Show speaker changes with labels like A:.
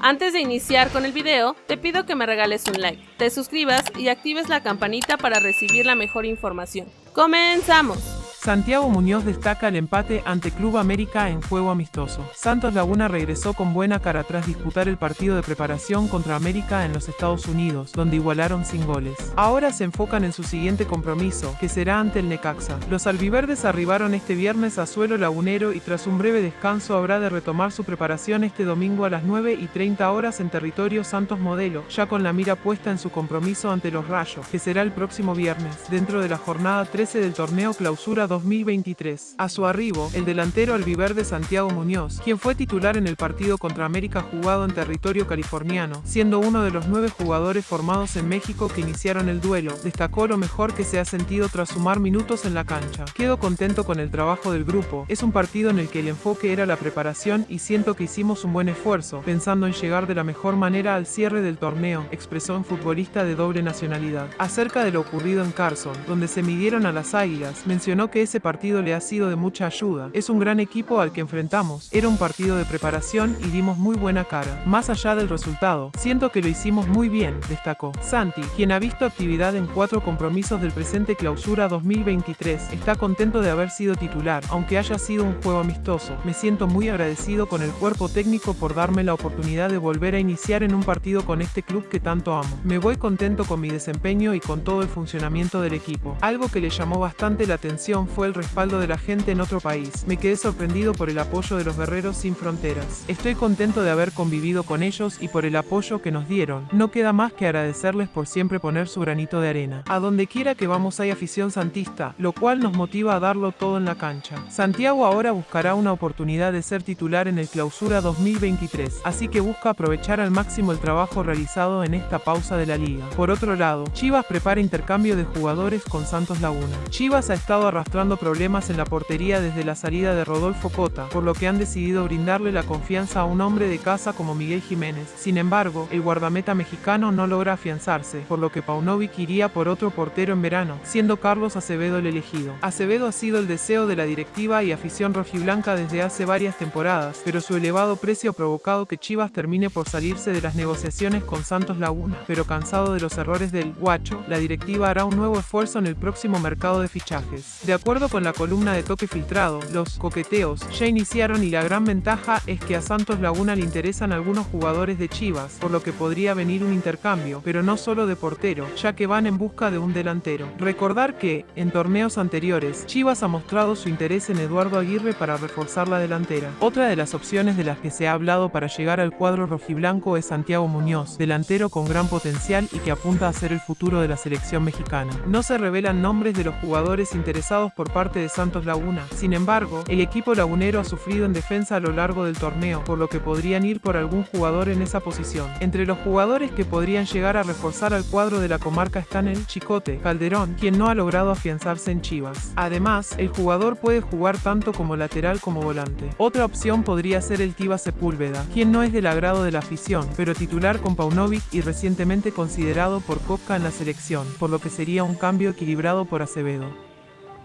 A: Antes de iniciar con el video, te pido que me regales un like, te suscribas y actives la campanita para recibir la mejor información. ¡Comenzamos!
B: Santiago Muñoz destaca el empate ante Club América en juego amistoso. Santos Laguna regresó con buena cara tras disputar el partido de preparación contra América en los Estados Unidos, donde igualaron sin goles. Ahora se enfocan en su siguiente compromiso, que será ante el Necaxa. Los albiverdes arribaron este viernes a suelo lagunero y tras un breve descanso habrá de retomar su preparación este domingo a las 9 y 30 horas en territorio Santos Modelo, ya con la mira puesta en su compromiso ante los Rayos, que será el próximo viernes, dentro de la jornada 13 del torneo Clausura 2023. A su arribo, el delantero albiverde Santiago Muñoz, quien fue titular en el partido contra América jugado en territorio californiano, siendo uno de los nueve jugadores formados en México que iniciaron el duelo, destacó lo mejor que se ha sentido tras sumar minutos en la cancha. Quedo contento con el trabajo del grupo, es un partido en el que el enfoque era la preparación y siento que hicimos un buen esfuerzo, pensando en llegar de la mejor manera al cierre del torneo, expresó un futbolista de doble nacionalidad. Acerca de lo ocurrido en Carson, donde se midieron a las águilas, mencionó que ese partido le ha sido de mucha ayuda. Es un gran equipo al que enfrentamos. Era un partido de preparación y dimos muy buena cara. Más allá del resultado, siento que lo hicimos muy bien, destacó. Santi, quien ha visto actividad en cuatro compromisos del presente clausura 2023, está contento de haber sido titular, aunque haya sido un juego amistoso. Me siento muy agradecido con el cuerpo técnico por darme la oportunidad de volver a iniciar en un partido con este club que tanto amo. Me voy contento con mi desempeño y con todo el funcionamiento del equipo. Algo que le llamó bastante la atención fue el respaldo de la gente en otro país. Me quedé sorprendido por el apoyo de los guerreros sin fronteras. Estoy contento de haber convivido con ellos y por el apoyo que nos dieron. No queda más que agradecerles por siempre poner su granito de arena. A donde quiera que vamos hay afición santista, lo cual nos motiva a darlo todo en la cancha. Santiago ahora buscará una oportunidad de ser titular en el clausura 2023, así que busca aprovechar al máximo el trabajo realizado en esta pausa de la liga. Por otro lado, Chivas prepara intercambio de jugadores con Santos Laguna. Chivas ha estado arrastrando problemas en la portería desde la salida de Rodolfo Cota, por lo que han decidido brindarle la confianza a un hombre de casa como Miguel Jiménez. Sin embargo, el guardameta mexicano no logra afianzarse, por lo que Paunovic iría por otro portero en verano, siendo Carlos Acevedo el elegido. Acevedo ha sido el deseo de la directiva y afición rojiblanca desde hace varias temporadas, pero su elevado precio ha provocado que Chivas termine por salirse de las negociaciones con Santos Laguna. Pero cansado de los errores del guacho, la directiva hará un nuevo esfuerzo en el próximo mercado de fichajes. De acuerdo con la columna de toque filtrado, los coqueteos ya iniciaron y la gran ventaja es que a Santos Laguna le interesan algunos jugadores de Chivas, por lo que podría venir un intercambio, pero no solo de portero, ya que van en busca de un delantero. Recordar que, en torneos anteriores, Chivas ha mostrado su interés en Eduardo Aguirre para reforzar la delantera. Otra de las opciones de las que se ha hablado para llegar al cuadro rojiblanco es Santiago Muñoz, delantero con gran potencial y que apunta a ser el futuro de la selección mexicana. No se revelan nombres de los jugadores interesados por parte de Santos Laguna. Sin embargo, el equipo lagunero ha sufrido en defensa a lo largo del torneo, por lo que podrían ir por algún jugador en esa posición. Entre los jugadores que podrían llegar a reforzar al cuadro de la comarca están el Chicote, Calderón, quien no ha logrado afianzarse en Chivas. Además, el jugador puede jugar tanto como lateral como volante. Otra opción podría ser el Tiba Sepúlveda, quien no es del agrado de la afición, pero titular con Paunovic y recientemente considerado por Coca en la selección, por lo que sería un cambio equilibrado por Acevedo.